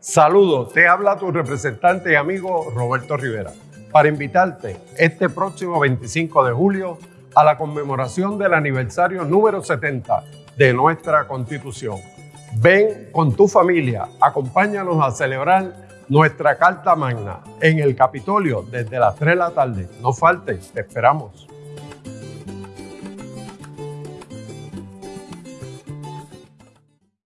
Saludos, te habla tu representante y amigo Roberto Rivera para invitarte este próximo 25 de julio a la conmemoración del aniversario número 70 de nuestra Constitución. Ven con tu familia, acompáñanos a celebrar nuestra Carta Magna en el Capitolio desde las 3 de la tarde. No faltes, te esperamos.